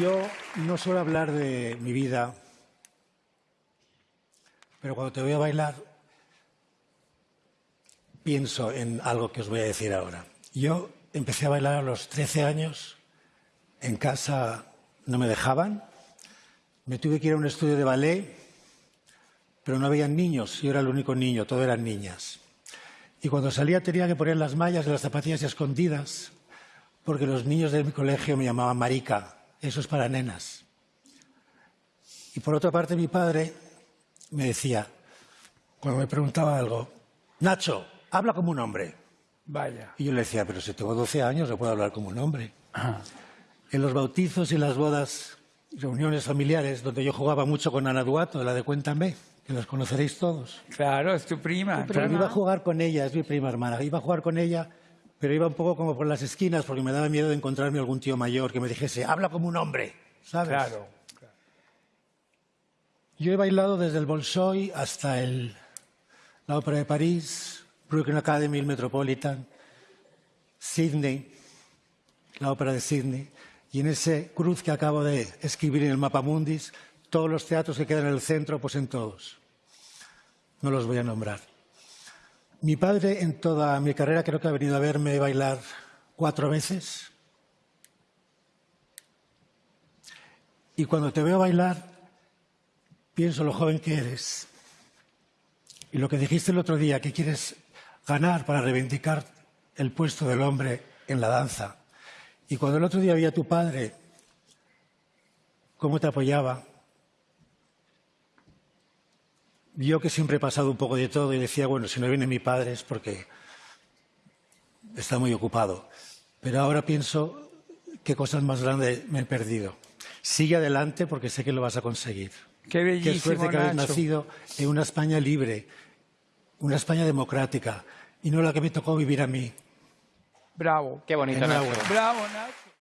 Yo no suelo hablar de mi vida, pero cuando te voy a bailar pienso en algo que os voy a decir ahora. Yo empecé a bailar a los 13 años, en casa no me dejaban, me tuve que ir a un estudio de ballet, pero no había niños, yo era el único niño, todo eran niñas. Y cuando salía tenía que poner las mallas de las zapatillas escondidas, porque los niños de mi colegio me llamaban marica, eso es para nenas. Y por otra parte, mi padre me decía, cuando me preguntaba algo, Nacho, habla como un hombre. Vaya. Y yo le decía, pero si tengo 12 años, no puedo hablar como un hombre. En los bautizos y las bodas, reuniones familiares, donde yo jugaba mucho con Ana Duato, la de Cuéntame, que los conoceréis todos. Claro, es tu prima. Pero prima. iba a jugar con ella, es mi prima hermana, iba a jugar con ella pero iba un poco como por las esquinas porque me daba miedo de encontrarme algún tío mayor que me dijese, habla como un hombre, ¿sabes? Claro. Yo he bailado desde el Bolshoi hasta el, la Ópera de París, Brooklyn Academy, el Metropolitan, Sydney, la Ópera de Sydney, y en ese cruz que acabo de escribir en el mapa mundis, todos los teatros que quedan en el centro, pues en todos. No los voy a nombrar. Mi padre en toda mi carrera creo que ha venido a verme bailar cuatro veces. Y cuando te veo bailar, pienso lo joven que eres. Y lo que dijiste el otro día, que quieres ganar para reivindicar el puesto del hombre en la danza. Y cuando el otro día vi a tu padre, cómo te apoyaba, yo que siempre he pasado un poco de todo y decía, bueno, si no viene mi padre es porque está muy ocupado. Pero ahora pienso qué cosas más grandes me he perdido. Sigue adelante porque sé que lo vas a conseguir. Qué bellísimo, Qué suerte que habéis Nacho. nacido en una España libre, una España democrática y no la que me tocó vivir a mí. Bravo. Qué bonito, Nacho. Bravo, Nacho.